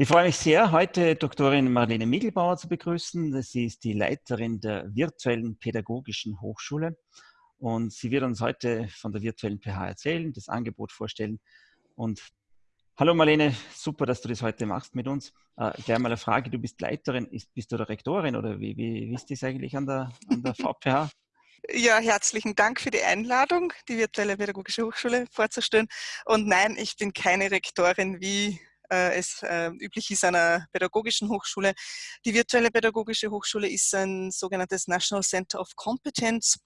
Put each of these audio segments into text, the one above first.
Ich freue mich sehr, heute Doktorin Marlene Miegelbauer zu begrüßen. Sie ist die Leiterin der virtuellen pädagogischen Hochschule und sie wird uns heute von der virtuellen PH erzählen, das Angebot vorstellen. Und hallo Marlene, super, dass du das heute machst mit uns. Äh, gleich mal eine Frage, du bist Leiterin, ist, bist du der Rektorin oder wie, wie, wie ist das eigentlich an der, an der VPH? Ja, herzlichen Dank für die Einladung, die virtuelle pädagogische Hochschule vorzustellen. Und nein, ich bin keine Rektorin wie äh, es äh, üblich ist an einer pädagogischen Hochschule. Die virtuelle pädagogische Hochschule ist ein sogenanntes National Center of Competence.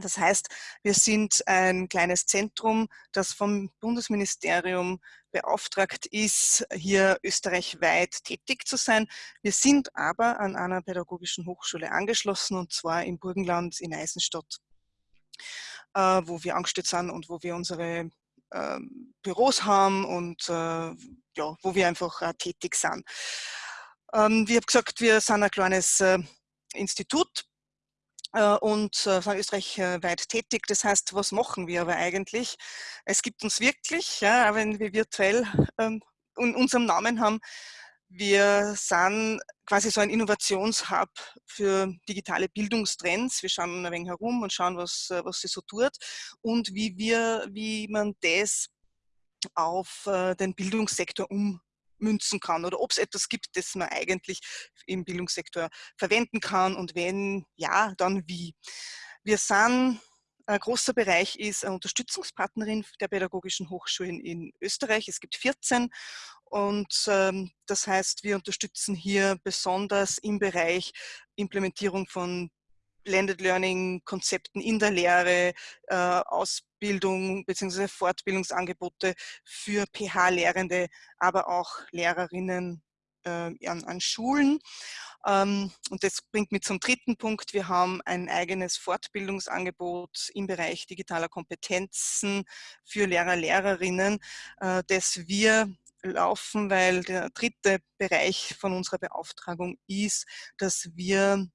Das heißt, wir sind ein kleines Zentrum, das vom Bundesministerium beauftragt ist, hier österreichweit tätig zu sein. Wir sind aber an einer pädagogischen Hochschule angeschlossen und zwar im Burgenland in Eisenstadt, äh, wo wir angestellt sind und wo wir unsere Büros haben und äh, ja, wo wir einfach tätig sind. Ähm, wie habe gesagt, wir sind ein kleines äh, Institut äh, und sind österreichweit tätig. Das heißt, was machen wir aber eigentlich? Es gibt uns wirklich, ja, wenn wir virtuell ähm, in unserem Namen haben, wir sind quasi so ein Innovationshub für digitale Bildungstrends. Wir schauen ein wenig herum und schauen, was, äh, was sie so tut und wie, wir, wie man das auf äh, den Bildungssektor ummünzen kann oder ob es etwas gibt, das man eigentlich im Bildungssektor verwenden kann und wenn ja, dann wie. Wir sind ein großer Bereich ist eine Unterstützungspartnerin der pädagogischen Hochschulen in Österreich. Es gibt 14 und ähm, das heißt, wir unterstützen hier besonders im Bereich Implementierung von Blended Learning Konzepten in der Lehre, äh, Ausbildung bzw. Fortbildungsangebote für PH-Lehrende, aber auch Lehrerinnen äh, an, an Schulen. Ähm, und das bringt mich zum dritten Punkt. Wir haben ein eigenes Fortbildungsangebot im Bereich digitaler Kompetenzen für Lehrer, Lehrerinnen, äh, das wir laufen, weil der dritte Bereich von unserer Beauftragung ist, dass wir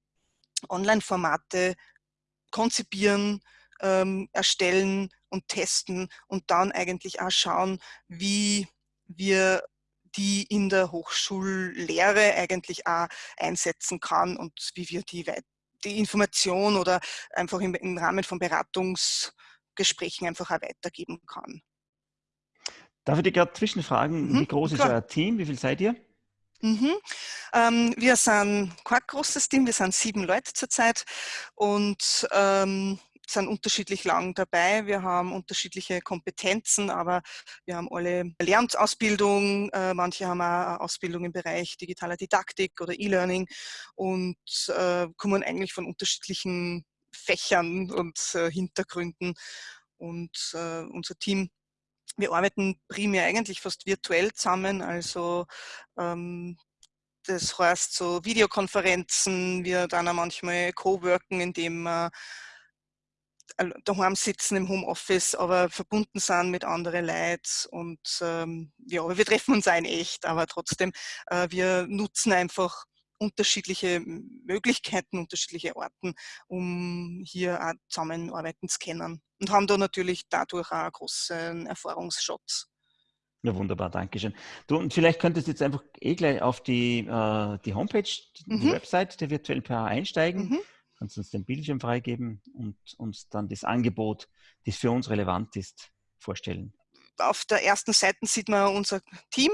Online-Formate konzipieren, ähm, erstellen und testen und dann eigentlich auch schauen, wie wir die in der Hochschullehre eigentlich auch einsetzen kann und wie wir die, die Information oder einfach im, im Rahmen von Beratungsgesprächen einfach auch weitergeben kann. Darf ich dich gerade zwischenfragen, mhm, wie groß klar. ist euer Team? Wie viel seid ihr? Mhm. Ähm, wir sind kein großes Team, wir sind sieben Leute zurzeit und ähm, sind unterschiedlich lang dabei. Wir haben unterschiedliche Kompetenzen, aber wir haben alle Lernsausbildung. Äh, manche haben auch Ausbildung im Bereich digitaler Didaktik oder E-Learning und äh, kommen eigentlich von unterschiedlichen Fächern und äh, Hintergründen. Und äh, unser Team wir arbeiten primär eigentlich fast virtuell zusammen, also ähm, das heißt so Videokonferenzen, wir dann auch manchmal Co-worken, indem wir daheim sitzen im Homeoffice, aber verbunden sind mit anderen Leuten und ähm, ja, wir treffen uns ein echt, aber trotzdem, äh, wir nutzen einfach unterschiedliche Möglichkeiten, unterschiedliche Orten, um hier auch zusammenarbeiten zu können und haben da natürlich dadurch auch einen großen Erfahrungsschatz. Ja, wunderbar, danke schön. Du, und vielleicht könntest du jetzt einfach eh gleich auf die, äh, die Homepage, die mhm. Website der virtuellen PH einsteigen. Mhm. Kannst uns den Bildschirm freigeben und uns dann das Angebot, das für uns relevant ist, vorstellen. Auf der ersten Seite sieht man unser Team,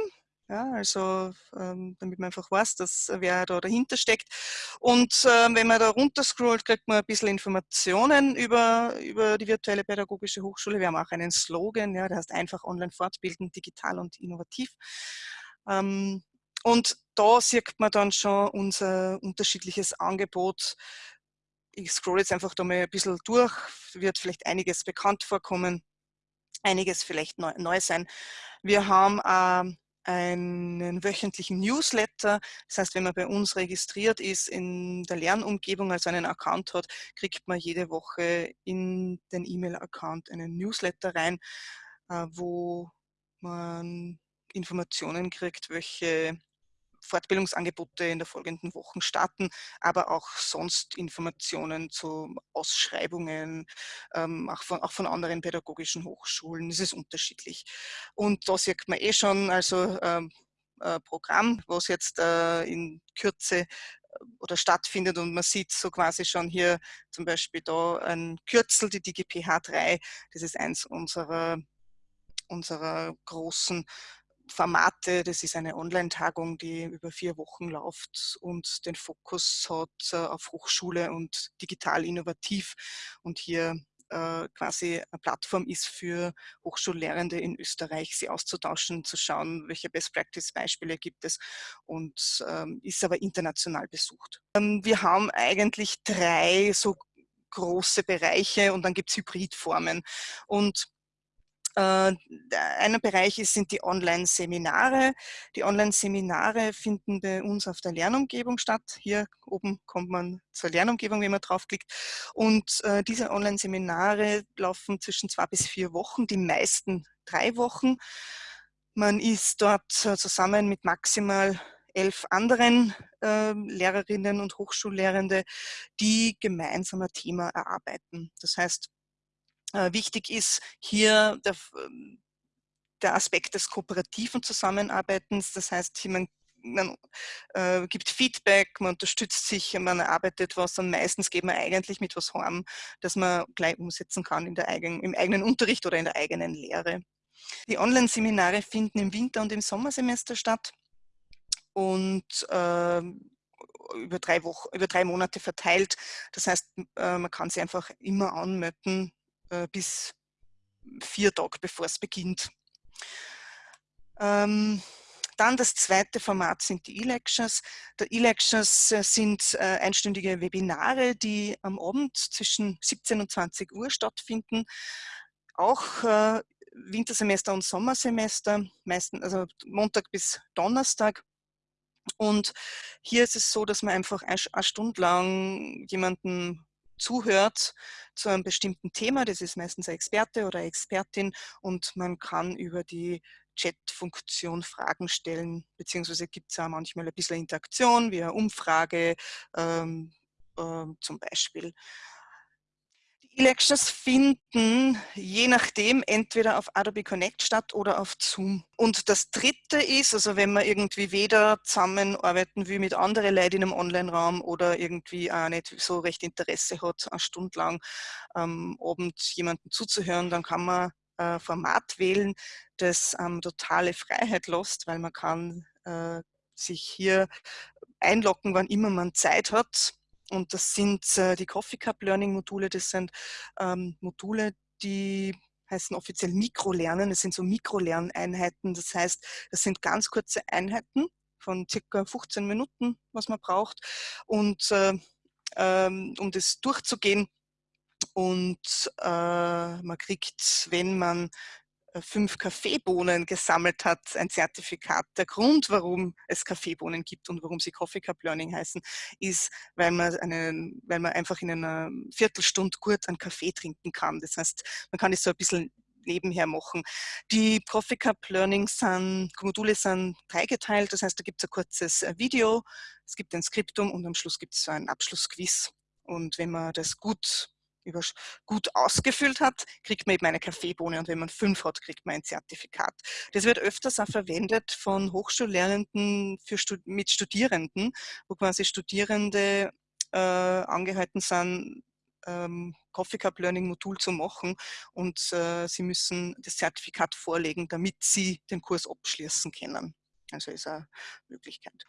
ja, also ähm, damit man einfach weiß, dass wer da dahinter steckt. Und äh, wenn man da runter scrollt, kriegt man ein bisschen Informationen über, über die virtuelle pädagogische Hochschule. Wir haben auch einen Slogan, ja, der heißt einfach online fortbilden, digital und innovativ. Ähm, und da sieht man dann schon unser unterschiedliches Angebot. Ich scroll jetzt einfach da mal ein bisschen durch, wird vielleicht einiges bekannt vorkommen, einiges vielleicht neu, neu sein. Wir haben äh, einen wöchentlichen Newsletter. Das heißt, wenn man bei uns registriert ist in der Lernumgebung, also einen Account hat, kriegt man jede Woche in den E-Mail-Account einen Newsletter rein, äh, wo man Informationen kriegt, welche Fortbildungsangebote in der folgenden Wochen starten, aber auch sonst Informationen zu Ausschreibungen, ähm, auch, von, auch von anderen pädagogischen Hochschulen. Das ist unterschiedlich. Und da sieht man eh schon, also ähm, äh, Programm, was jetzt äh, in Kürze oder stattfindet und man sieht so quasi schon hier zum Beispiel da ein Kürzel, die DGPH3, das ist eins unserer, unserer großen Formate. Das ist eine Online-Tagung, die über vier Wochen läuft und den Fokus hat äh, auf Hochschule und digital innovativ und hier äh, quasi eine Plattform ist für Hochschullehrende in Österreich, sie auszutauschen, zu schauen, welche Best-Practice-Beispiele gibt es und ähm, ist aber international besucht. Ähm, wir haben eigentlich drei so große Bereiche und dann gibt es Hybridformen. Und einer Bereich ist, sind die Online-Seminare. Die Online-Seminare finden bei uns auf der Lernumgebung statt. Hier oben kommt man zur Lernumgebung, wenn man draufklickt. Und äh, diese Online-Seminare laufen zwischen zwei bis vier Wochen, die meisten drei Wochen. Man ist dort äh, zusammen mit maximal elf anderen äh, Lehrerinnen und Hochschullehrende, die gemeinsam ein Thema erarbeiten. Das heißt, äh, wichtig ist hier der, ähm, der, Aspekt des kooperativen Zusammenarbeitens. Das heißt, man, man äh, gibt Feedback, man unterstützt sich, man erarbeitet was und meistens geht man eigentlich mit was heim, das man gleich umsetzen kann in der eigenen, im eigenen Unterricht oder in der eigenen Lehre. Die Online-Seminare finden im Winter- und im Sommersemester statt und äh, über drei Wochen, über drei Monate verteilt. Das heißt, äh, man kann sich einfach immer anmelden äh, bis vier Tage, bevor es beginnt. Ähm, dann das zweite Format sind die E-Lectures. Die E-Lectures äh, sind äh, einstündige Webinare, die am Abend zwischen 17 und 20 Uhr stattfinden. Auch äh, Wintersemester und Sommersemester, meistens also Montag bis Donnerstag. Und hier ist es so, dass man einfach eine Stunde lang jemanden zuhört zu einem bestimmten Thema. Das ist meistens ein Experte oder Expertin und man kann über die Chat-Funktion Fragen stellen, beziehungsweise gibt es auch manchmal ein bisschen Interaktion, wie eine Umfrage ähm, äh, zum Beispiel. E-Lectures finden je nachdem entweder auf Adobe Connect statt oder auf Zoom. Und das dritte ist, also wenn man irgendwie weder zusammenarbeiten will mit anderen Leuten in einem Online-Raum oder irgendwie auch nicht so recht Interesse hat, eine Stunde lang ähm, Abend jemanden zuzuhören, dann kann man ein Format wählen, das ähm, totale Freiheit lässt, weil man kann äh, sich hier einloggen, wann immer man Zeit hat und das sind äh, die Coffee Cup Learning Module. Das sind ähm, Module, die heißen offiziell Mikrolernen. Das sind so Mikrolerneinheiten. Das heißt, das sind ganz kurze Einheiten von circa 15 Minuten, was man braucht. Und äh, ähm, um das durchzugehen, und äh, man kriegt, wenn man fünf Kaffeebohnen gesammelt hat, ein Zertifikat. Der Grund, warum es Kaffeebohnen gibt und warum sie Coffee Cup Learning heißen, ist, weil man, einen, weil man einfach in einer Viertelstunde gut einen Kaffee trinken kann. Das heißt, man kann das so ein bisschen nebenher machen. Die Coffee Cup Learning sind, Module sind dreigeteilt, das heißt, da gibt es ein kurzes äh, Video, es gibt ein Skriptum und am Schluss gibt es so ein Abschlussquiz. Und wenn man das gut gut ausgefüllt hat, kriegt man eben eine Kaffeebohne und wenn man fünf hat, kriegt man ein Zertifikat. Das wird öfters auch verwendet von Hochschullernenden für, mit Studierenden, wo quasi Studierende äh, angehalten sind, ähm, Coffee Cup Learning Modul zu machen und äh, sie müssen das Zertifikat vorlegen, damit sie den Kurs abschließen können. Also ist eine Möglichkeit.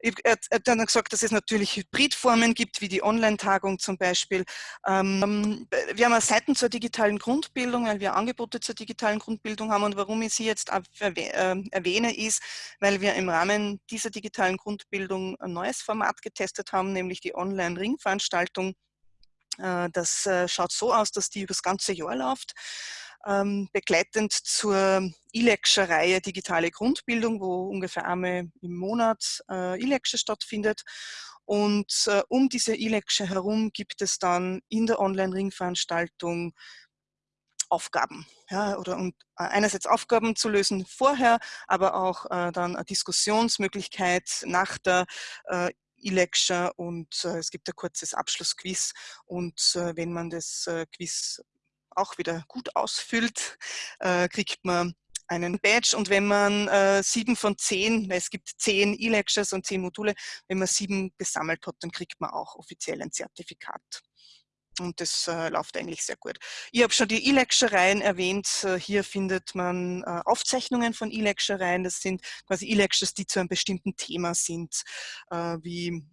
Er hat dann gesagt, dass es natürlich Hybridformen gibt, wie die Online-Tagung zum Beispiel. Ähm, wir haben Seiten zur digitalen Grundbildung, weil wir Angebote zur digitalen Grundbildung haben. Und warum ich sie jetzt äh, erwähne, ist, weil wir im Rahmen dieser digitalen Grundbildung ein neues Format getestet haben, nämlich die Online-Ringveranstaltung. Äh, das äh, schaut so aus, dass die über das ganze Jahr läuft ähm, begleitend zur E-Lecture-Reihe Digitale Grundbildung, wo ungefähr einmal im Monat äh, E-Lecture stattfindet. Und äh, um diese E-Lecture herum gibt es dann in der Online-Ringveranstaltung Aufgaben. Ja, oder um äh, einerseits Aufgaben zu lösen vorher, aber auch äh, dann eine Diskussionsmöglichkeit nach der äh, E-Lecture und äh, es gibt ein kurzes Abschlussquiz und äh, wenn man das äh, Quiz auch wieder gut ausfüllt, äh, kriegt man einen Badge und wenn man äh, sieben von zehn, es gibt zehn E-Lectures und zehn Module, wenn man sieben gesammelt hat, dann kriegt man auch offiziell ein Zertifikat. Und das äh, läuft eigentlich sehr gut. Ich habe schon die E-Lectureien erwähnt. Äh, hier findet man äh, Aufzeichnungen von E-Lectureien. Das sind quasi E-Lectures, die zu einem bestimmten Thema sind, äh, wie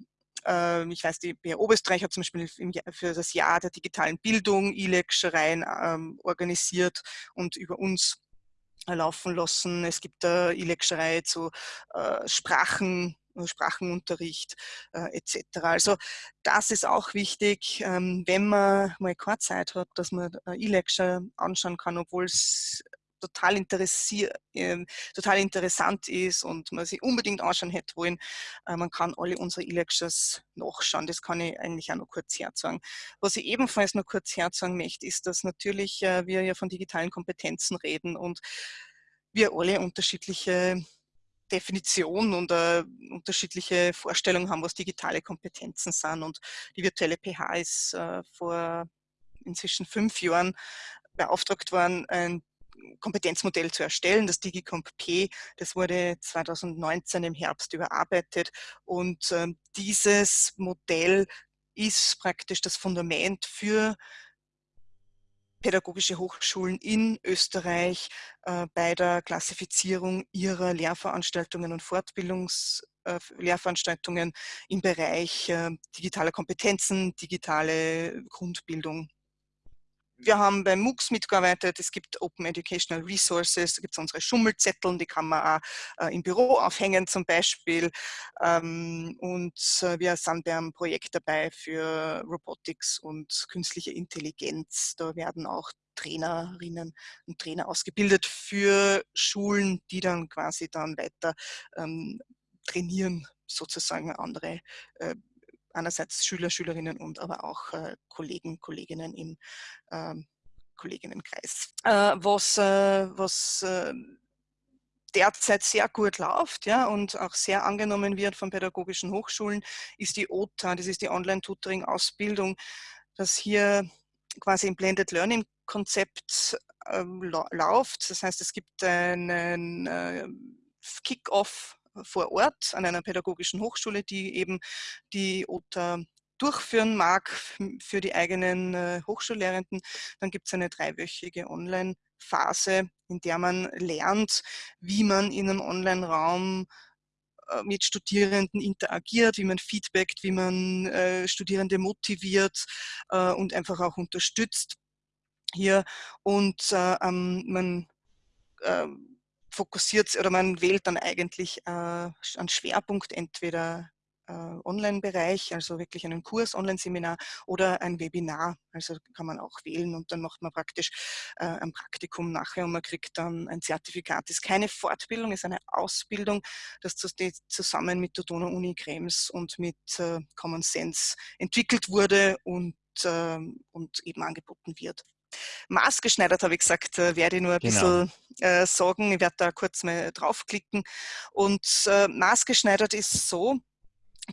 ähm, ich weiß, die BR Oberösterreich hat zum Beispiel für das Jahr der digitalen Bildung E-Lectureien ähm, organisiert und über uns laufen lassen. Es gibt äh, E-Lecturei zu äh, Sprachen, Sprachenunterricht äh, etc. Also das ist auch wichtig, ähm, wenn man mal keine Zeit hat, dass man äh, E-Lecture anschauen kann, obwohl es total, interessiert, äh, total interessant ist und man sich unbedingt anschauen hätte wollen. Äh, man kann alle unsere E-Lectures nachschauen. Das kann ich eigentlich auch noch kurz herzagen. Was ich ebenfalls noch kurz herzagen möchte, ist, dass natürlich äh, wir ja von digitalen Kompetenzen reden und wir alle unterschiedliche Definition und äh, unterschiedliche Vorstellungen haben, was digitale Kompetenzen sind. Und die virtuelle PH ist äh, vor inzwischen fünf Jahren beauftragt worden, ein Kompetenzmodell zu erstellen, das DigiComp P. Das wurde 2019 im Herbst überarbeitet und äh, dieses Modell ist praktisch das Fundament für pädagogische Hochschulen in Österreich äh, bei der Klassifizierung ihrer Lehrveranstaltungen und Fortbildungslehrveranstaltungen äh, im Bereich äh, digitaler Kompetenzen, digitale Grundbildung wir haben beim MOOCs mitgearbeitet, es gibt Open Educational Resources, da gibt es unsere Schummelzettel, die kann man auch äh, im Büro aufhängen zum Beispiel. Ähm, und äh, wir sind beim Projekt dabei für Robotics und künstliche Intelligenz. Da werden auch Trainerinnen und Trainer ausgebildet für Schulen, die dann quasi dann weiter ähm, trainieren, sozusagen andere äh, einerseits Schüler, Schülerinnen und aber auch äh, Kollegen, Kolleginnen im ähm, Kolleginnenkreis. Äh, was äh, was äh, derzeit sehr gut läuft ja, und auch sehr angenommen wird von pädagogischen Hochschulen, ist die OTA, das ist die Online-Tutoring-Ausbildung, das hier quasi im Blended Learning Konzept ähm, läuft. Das heißt, es gibt einen äh, Kick-Off vor Ort an einer pädagogischen Hochschule, die eben die OTA durchführen mag für die eigenen äh, Hochschullehrenden. Dann gibt es eine dreiwöchige Online-Phase, in der man lernt, wie man in einem Online-Raum äh, mit Studierenden interagiert, wie man feedbackt, wie man äh, Studierende motiviert und einfach auch unterstützt hier. Und äh, man ähm, fokussiert oder man wählt dann eigentlich äh, einen Schwerpunkt, entweder äh, Online-Bereich, also wirklich einen Kurs, Online-Seminar oder ein Webinar. Also kann man auch wählen und dann macht man praktisch äh, ein Praktikum nachher und man kriegt dann ein Zertifikat. Das ist keine Fortbildung, ist eine Ausbildung, das zusammen mit der Donau-Uni Krems und mit äh, Common Sense entwickelt wurde und, äh, und eben angeboten wird. Maßgeschneidert, habe ich gesagt, äh, werde ich nur ein genau. bisschen äh, sagen. Ich werde da kurz mal draufklicken. Und äh, maßgeschneidert ist so,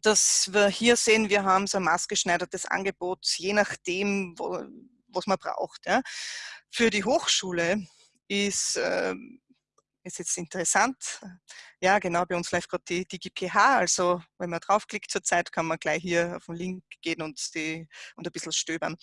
dass wir hier sehen, wir haben so ein maßgeschneidertes Angebot, je nachdem, wo, was man braucht. Ja. Für die Hochschule ist, äh, ist jetzt interessant, ja genau, bei uns läuft gerade die DigiPH, also wenn man draufklickt zurzeit, kann man gleich hier auf den Link gehen und, die, und ein bisschen stöbern.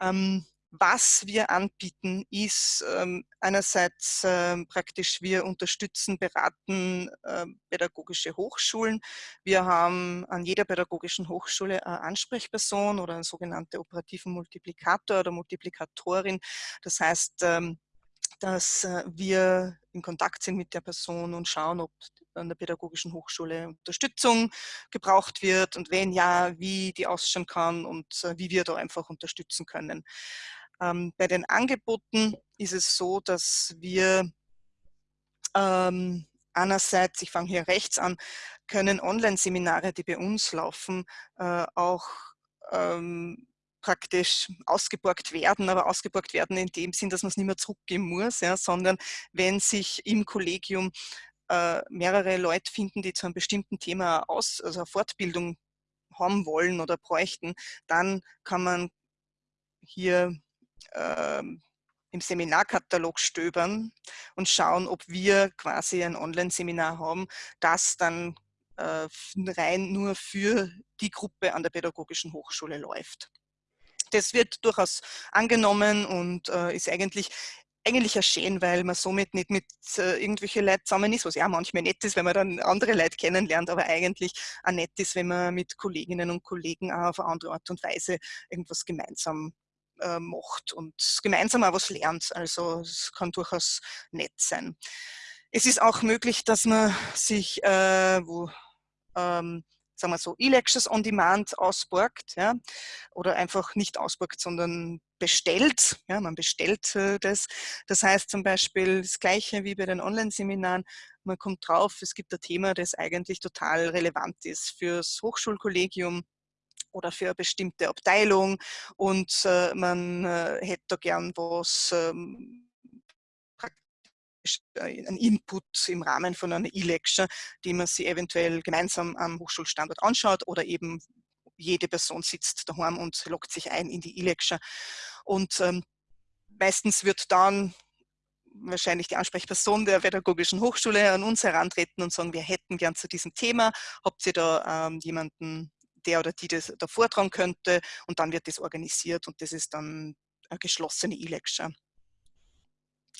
Ähm, was wir anbieten, ist ähm, einerseits ähm, praktisch, wir unterstützen, beraten äh, pädagogische Hochschulen. Wir haben an jeder pädagogischen Hochschule eine Ansprechperson oder einen sogenannten operativen Multiplikator oder Multiplikatorin. Das heißt, ähm, dass äh, wir in Kontakt sind mit der Person und schauen, ob an der pädagogischen Hochschule Unterstützung gebraucht wird und wenn ja, wie die ausschauen kann und äh, wie wir da einfach unterstützen können. Ähm, bei den Angeboten ist es so, dass wir ähm, einerseits, ich fange hier rechts an, können Online-Seminare, die bei uns laufen, äh, auch ähm, praktisch ausgeborgt werden, aber ausgeborgt werden in dem Sinn, dass man es nicht mehr zurückgeben muss, ja, sondern wenn sich im Kollegium äh, mehrere Leute finden, die zu einem bestimmten Thema aus, also Fortbildung haben wollen oder bräuchten, dann kann man hier ähm, im Seminarkatalog stöbern und schauen, ob wir quasi ein Online-Seminar haben, das dann äh, rein nur für die Gruppe an der Pädagogischen Hochschule läuft. Das wird durchaus angenommen und äh, ist eigentlich eigentlich schön, weil man somit nicht mit äh, irgendwelchen Leuten zusammen ist, was ja manchmal nett ist, wenn man dann andere Leute kennenlernt, aber eigentlich auch nett ist, wenn man mit Kolleginnen und Kollegen auch auf eine andere Art und Weise irgendwas gemeinsam äh, macht und gemeinsam auch was lernt. Also es kann durchaus nett sein. Es ist auch möglich, dass man sich, äh, wo ähm, sagen wir so, E-Lectures on Demand ausborgt ja, oder einfach nicht ausborgt, sondern bestellt. Ja, man bestellt äh, das. Das heißt zum Beispiel das Gleiche wie bei den Online-Seminaren. Man kommt drauf, es gibt ein Thema, das eigentlich total relevant ist fürs Hochschulkollegium oder für eine bestimmte Abteilung und äh, man äh, hätte da gern was ähm, äh, ein Input im Rahmen von einer E-Lecture, die man sich eventuell gemeinsam am Hochschulstandort anschaut oder eben jede Person sitzt daheim und loggt sich ein in die E-Lecture. Und ähm, meistens wird dann wahrscheinlich die Ansprechperson der Pädagogischen Hochschule an uns herantreten und sagen, wir hätten gern zu diesem Thema, habt ihr da ähm, jemanden, der oder die das da vortragen könnte und dann wird das organisiert und das ist dann eine geschlossene E-Lecture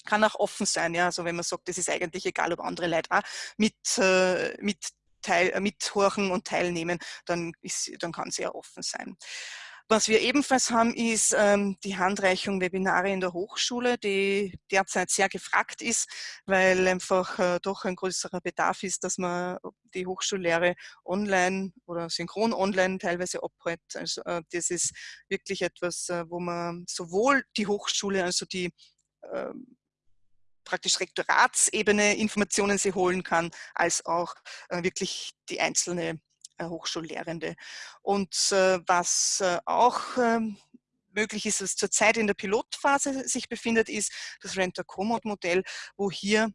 kann auch offen sein. Ja? Also wenn man sagt, das ist eigentlich egal, ob andere Leute auch mit, äh, mit teil, äh, mithorchen und teilnehmen, dann, dann kann sie ja offen sein. Was wir ebenfalls haben, ist ähm, die Handreichung Webinare in der Hochschule, die derzeit sehr gefragt ist, weil einfach äh, doch ein größerer Bedarf ist, dass man die Hochschullehre online oder synchron online teilweise abhält. Also äh, das ist wirklich etwas, äh, wo man sowohl die Hochschule, also die ähm, praktisch Rektoratsebene Informationen sie holen kann, als auch äh, wirklich die einzelne Hochschullehrende. Und äh, was äh, auch ähm, möglich ist, was zurzeit in der Pilotphase sich befindet, ist das Renter-Commode-Modell, wo hier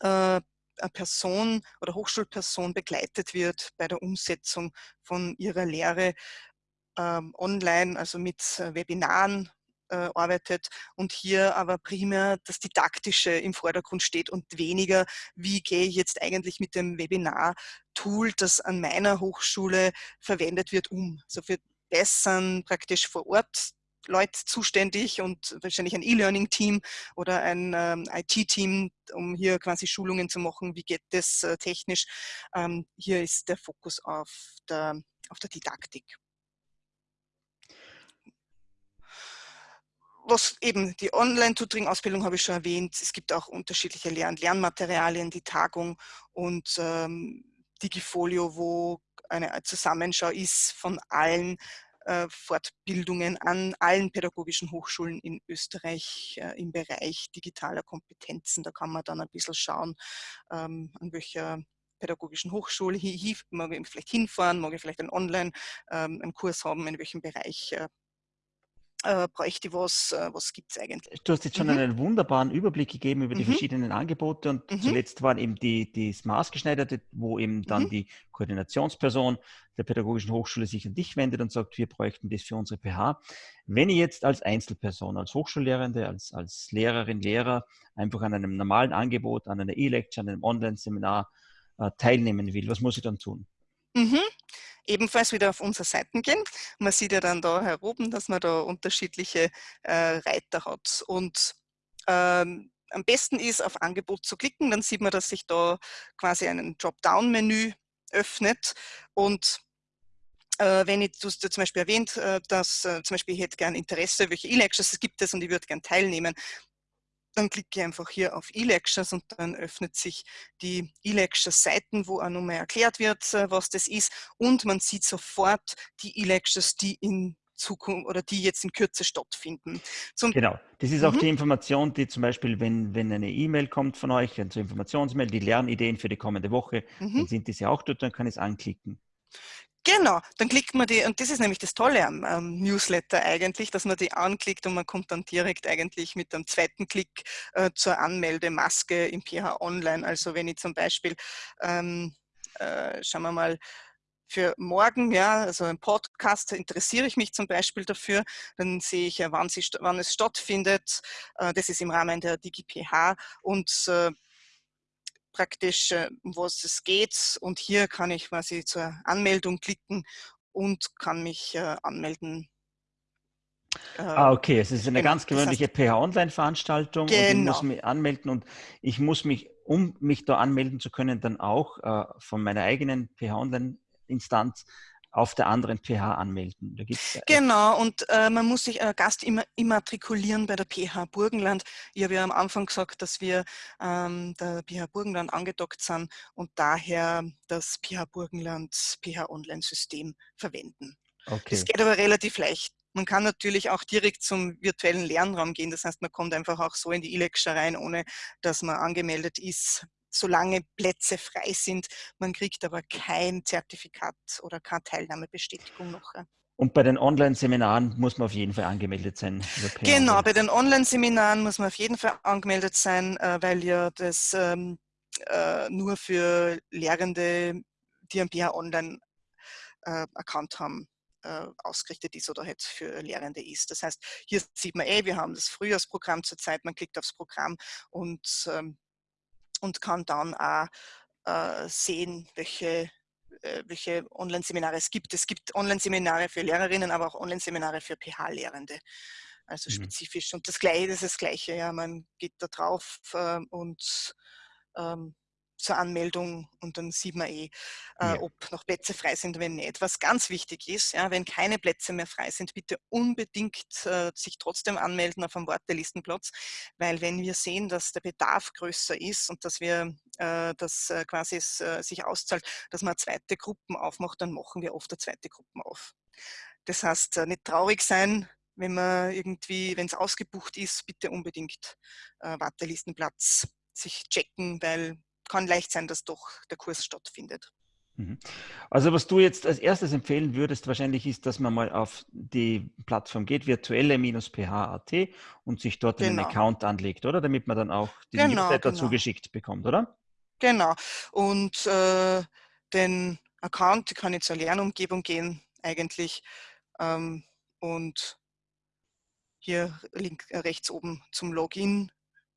äh, eine Person oder Hochschulperson begleitet wird bei der Umsetzung von ihrer Lehre ähm, online, also mit äh, Webinaren, äh, arbeitet und hier aber primär das Didaktische im Vordergrund steht und weniger, wie gehe ich jetzt eigentlich mit dem Webinar-Tool, das an meiner Hochschule verwendet wird, um. So für das sind praktisch vor Ort Leute zuständig und wahrscheinlich ein E-Learning-Team oder ein ähm, IT-Team, um hier quasi Schulungen zu machen, wie geht das äh, technisch. Ähm, hier ist der Fokus auf der, auf der Didaktik. Was eben die Online-Tutoring-Ausbildung habe ich schon erwähnt. Es gibt auch unterschiedliche Lern Lernmaterialien, die Tagung und ähm, Digifolio, wo eine Zusammenschau ist von allen äh, Fortbildungen an allen pädagogischen Hochschulen in Österreich äh, im Bereich digitaler Kompetenzen. Da kann man dann ein bisschen schauen, ähm, an welcher pädagogischen Hochschule hier, mag ich vielleicht hinfahren, mag ich vielleicht einen Online ähm, einen Kurs haben, in welchem Bereich äh, äh, bräuchte was, äh, was gibt es eigentlich. Du hast jetzt schon mhm. einen wunderbaren Überblick gegeben über die mhm. verschiedenen Angebote und mhm. zuletzt waren eben die, die maßgeschneiderte, wo eben dann mhm. die Koordinationsperson der Pädagogischen Hochschule sich an dich wendet und sagt, wir bräuchten das für unsere PH. Wenn ich jetzt als Einzelperson, als Hochschullehrende, als, als Lehrerin, Lehrer einfach an einem normalen Angebot, an einer E-Lecture, an einem Online-Seminar äh, teilnehmen will, was muss ich dann tun? Mhm ebenfalls wieder auf unsere Seiten gehen. Man sieht ja dann da heroben, dass man da unterschiedliche äh, Reiter hat. Und ähm, am besten ist, auf Angebot zu klicken, dann sieht man, dass sich da quasi ein Dropdown-Menü öffnet und äh, wenn ich, du hast zum Beispiel erwähnt, äh, dass äh, zum Beispiel ich hätte gern Interesse, welche E-Lectures gibt es und ich würde gern teilnehmen, dann klicke ich einfach hier auf E-Lectures und dann öffnet sich die E-Lectures-Seiten, wo auch nochmal erklärt wird, äh, was das ist. Und man sieht sofort die E-Lectures, die in Zukunft oder die jetzt in Kürze stattfinden. Zum genau, das ist auch mhm. die Information, die zum Beispiel, wenn, wenn eine E-Mail kommt von euch, eine Informationsmail, die Lernideen für die kommende Woche, mhm. dann sind diese auch dort, dann kann ich es anklicken. Genau, dann klickt man die, und das ist nämlich das Tolle am ähm, Newsletter eigentlich, dass man die anklickt und man kommt dann direkt eigentlich mit einem zweiten Klick äh, zur Anmeldemaske im PH Online. Also wenn ich zum Beispiel, ähm, äh, schauen wir mal, für morgen, ja, also ein Podcast, interessiere ich mich zum Beispiel dafür, dann sehe ich ja, wann, sie, wann es stattfindet. Äh, das ist im Rahmen der DigiPH und äh, praktisch, um was es geht. Und hier kann ich quasi zur Anmeldung klicken und kann mich äh, anmelden. Ah, okay, es ist eine genau, ganz gewöhnliche das heißt, PH-Online-Veranstaltung genau. und ich muss genau. mich anmelden und ich muss mich, um mich da anmelden zu können, dann auch äh, von meiner eigenen PH-Online-Instanz auf der anderen PH anmelden. genau, und äh, man muss sich äh, Gast immer immatrikulieren bei der PH Burgenland. Ich habe ja am Anfang gesagt, dass wir ähm, der PH Burgenland angedockt sind und daher das PH Burgenland PH Online-System verwenden. Okay. Das geht aber relativ leicht. Man kann natürlich auch direkt zum virtuellen Lernraum gehen. Das heißt, man kommt einfach auch so in die e rein, ohne dass man angemeldet ist solange Plätze frei sind. Man kriegt aber kein Zertifikat oder keine Teilnahmebestätigung noch. Und bei den Online-Seminaren muss man auf jeden Fall angemeldet sein. Genau, bei den Online-Seminaren muss man auf jeden Fall angemeldet sein, äh, weil ja das ähm, äh, nur für Lehrende, die ein BH Online äh, haben, äh, ausgerichtet ist oder halt für Lehrende ist. Das heißt, hier sieht man eh, wir haben das Frühjahrsprogramm zurzeit, man klickt aufs Programm und ähm, und kann dann auch äh, sehen, welche, äh, welche Online-Seminare es gibt. Es gibt Online-Seminare für Lehrerinnen, aber auch Online-Seminare für PH-Lehrende. Also mhm. spezifisch. Und das Gleiche, das ist das Gleiche. Ja, man geht da drauf äh, und ähm, zur Anmeldung und dann sieht man eh, äh, ja. ob noch Plätze frei sind, wenn nicht. Was ganz wichtig ist, ja, wenn keine Plätze mehr frei sind, bitte unbedingt äh, sich trotzdem anmelden auf einem Wartelistenplatz, weil wenn wir sehen, dass der Bedarf größer ist und dass wir äh, das äh, quasi es, äh, sich auszahlt, dass man zweite Gruppen aufmacht, dann machen wir oft eine zweite Gruppen auf. Das heißt, äh, nicht traurig sein, wenn man irgendwie, wenn es ausgebucht ist, bitte unbedingt Wartelistenplatz sich checken, weil kann leicht sein, dass doch der Kurs stattfindet. Mhm. Also was du jetzt als erstes empfehlen würdest, wahrscheinlich ist, dass man mal auf die Plattform geht, virtuelle-ph.at und sich dort genau. einen Account anlegt, oder? Damit man dann auch die genau, Newsletter genau. zugeschickt bekommt, oder? Genau. Und äh, den Account kann ich zur Lernumgebung gehen, eigentlich. Ähm, und hier link, äh, rechts oben zum Login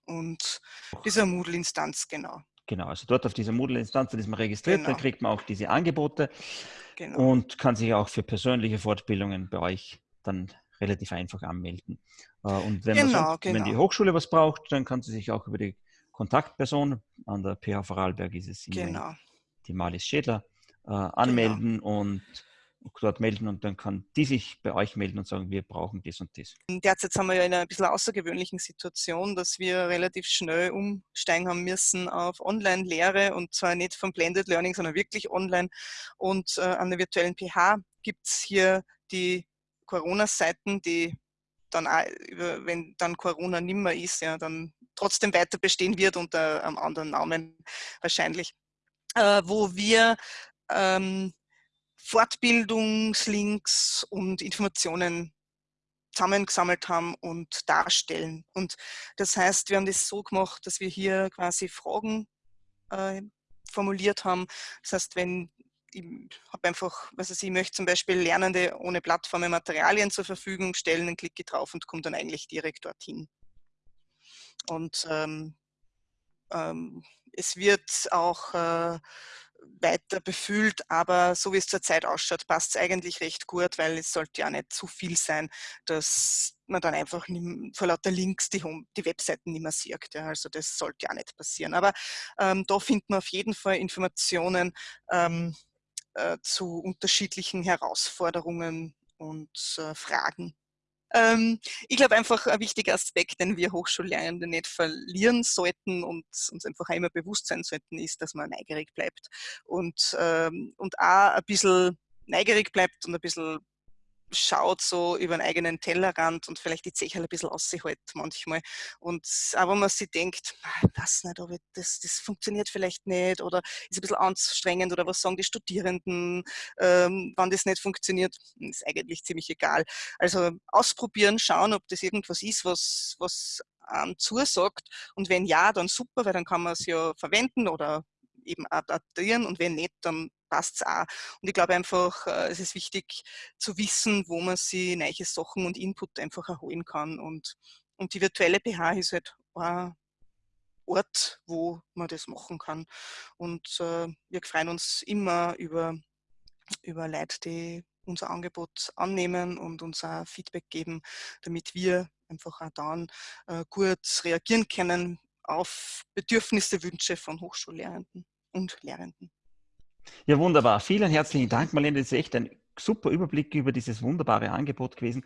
und dieser Moodle-Instanz, genau. Genau, also dort auf dieser Moodle-Instanz ist man registriert, genau. dann kriegt man auch diese Angebote genau. und kann sich auch für persönliche Fortbildungen bei euch dann relativ einfach anmelden. Äh, und wenn, genau, genau. wenn die Hochschule was braucht, dann kann sie sich auch über die Kontaktperson, an der PH Vorarlberg ist es genau. die Malis Schädler, äh, anmelden genau. und dort melden und dann kann die sich bei euch melden und sagen, wir brauchen das und das. Derzeit sind wir ja in einer ein bisschen außergewöhnlichen Situation, dass wir relativ schnell umsteigen haben müssen auf Online-Lehre und zwar nicht vom Blended Learning, sondern wirklich online. Und äh, an der virtuellen PH gibt es hier die Corona-Seiten, die dann, auch, wenn dann Corona nimmer ist, ja, dann trotzdem weiter bestehen wird unter einem anderen Namen wahrscheinlich, äh, wo wir ähm, Fortbildungslinks und Informationen zusammengesammelt haben und darstellen. Und das heißt, wir haben das so gemacht, dass wir hier quasi Fragen äh, formuliert haben. Das heißt, wenn ich habe einfach, was ich, ich möchte zum Beispiel Lernende ohne Plattformen Materialien zur Verfügung stellen, dann klicke ich drauf und komme dann eigentlich direkt dorthin. Und ähm, ähm, es wird auch äh, weiter befüllt, aber so wie es zurzeit ausschaut, passt es eigentlich recht gut, weil es sollte ja nicht zu viel sein, dass man dann einfach vor lauter Links die, Home, die Webseiten nicht mehr sieht. Ja, also das sollte ja nicht passieren. Aber ähm, da findet man auf jeden Fall Informationen ähm, äh, zu unterschiedlichen Herausforderungen und äh, Fragen. Ähm, ich glaube einfach ein wichtiger Aspekt, den wir Hochschullernende nicht verlieren sollten und uns einfach immer bewusst sein sollten, ist, dass man neugierig bleibt. Und, ähm, und auch ein bisschen neugierig bleibt und ein bisschen schaut so über einen eigenen Tellerrand und vielleicht die Zeche ein bisschen aushält manchmal. Und wenn man sich denkt, das nicht, aber das, das funktioniert vielleicht nicht oder ist ein bisschen anstrengend oder was sagen die Studierenden, ähm, wann das nicht funktioniert, ist eigentlich ziemlich egal. Also ausprobieren, schauen, ob das irgendwas ist, was, was einem zusagt. Und wenn ja, dann super, weil dann kann man es ja verwenden oder eben adaptieren und wenn nicht, dann passt es auch. Und ich glaube einfach, äh, es ist wichtig zu wissen, wo man sich neue Sachen und Input einfach erholen kann. Und, und die virtuelle PH ist halt ein Ort, wo man das machen kann. Und äh, wir freuen uns immer über, über Leute, die unser Angebot annehmen und uns auch Feedback geben, damit wir einfach auch dann äh, gut reagieren können auf Bedürfnisse, Wünsche von Hochschullehrenden und Lehrenden. Ja, wunderbar. Vielen herzlichen Dank, Marlene. Das ist echt ein super Überblick über dieses wunderbare Angebot gewesen.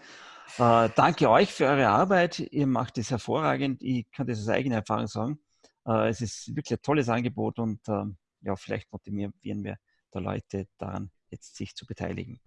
Äh, danke euch für eure Arbeit. Ihr macht es hervorragend. Ich kann das aus eigener Erfahrung sagen. Äh, es ist wirklich ein tolles Angebot und äh, ja, vielleicht motivieren wir da Leute daran, jetzt sich zu beteiligen.